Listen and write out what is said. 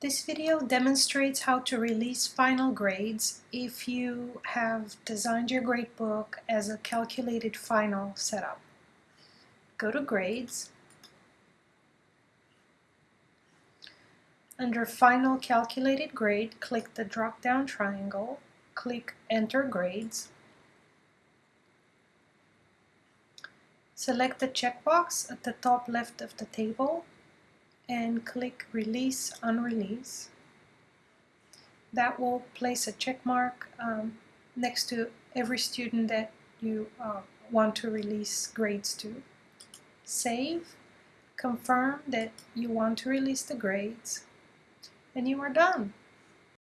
This video demonstrates how to release final grades if you have designed your gradebook as a calculated final setup. Go to Grades. Under Final Calculated Grade, click the drop-down triangle, click Enter Grades. Select the checkbox at the top left of the table and click Release Unrelease. That will place a check mark um, next to every student that you uh, want to release grades to. Save, confirm that you want to release the grades, and you are done.